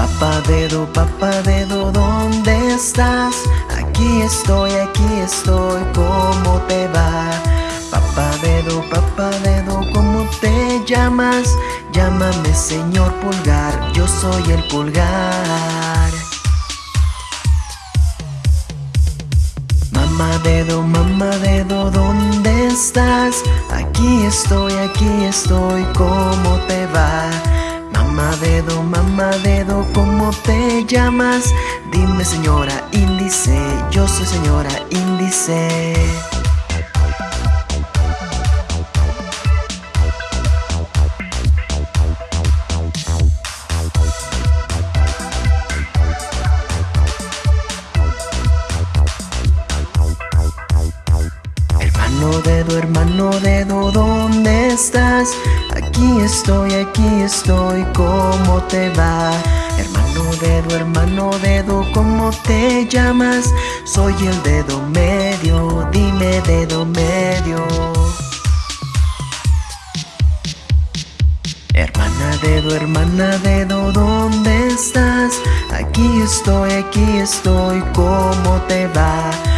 Papá dedo, papá dedo, ¿dónde estás? Aquí estoy, aquí estoy, ¿cómo te va? Papá dedo, papá dedo, ¿cómo te llamas? Llámame señor pulgar, yo soy el pulgar Mamá dedo, mamá dedo, ¿dónde estás? Aquí estoy, aquí estoy, ¿cómo te va? Mamá dedo, mamá dedo, ¿cómo te llamas? Dime señora índice, yo soy señora índice Hermano dedo, hermano dedo, ¿dónde estás? Aquí estoy, aquí estoy, ¿cómo te va? Hermano dedo, hermano dedo, ¿cómo te llamas? Soy el dedo medio, dime dedo medio Hermana dedo, hermana dedo, ¿dónde estás? Aquí estoy, aquí estoy, ¿cómo te va?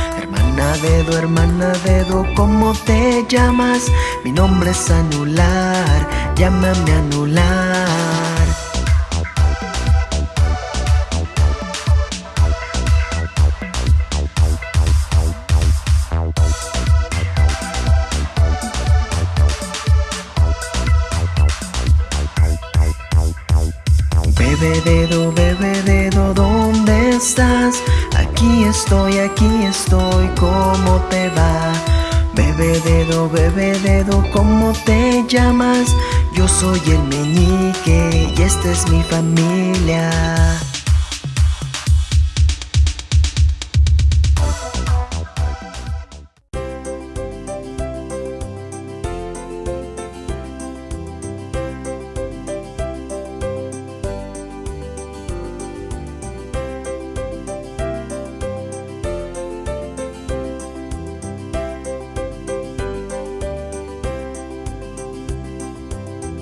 Dedo, hermana dedo, ¿cómo te llamas? Mi nombre es anular, llámame anular Bebe dedo, bebe dedo, ¿dónde estás? Estoy, aquí estoy, ¿cómo te va? Bebe dedo, bebe dedo, ¿cómo te llamas? Yo soy el meñique y esta es mi familia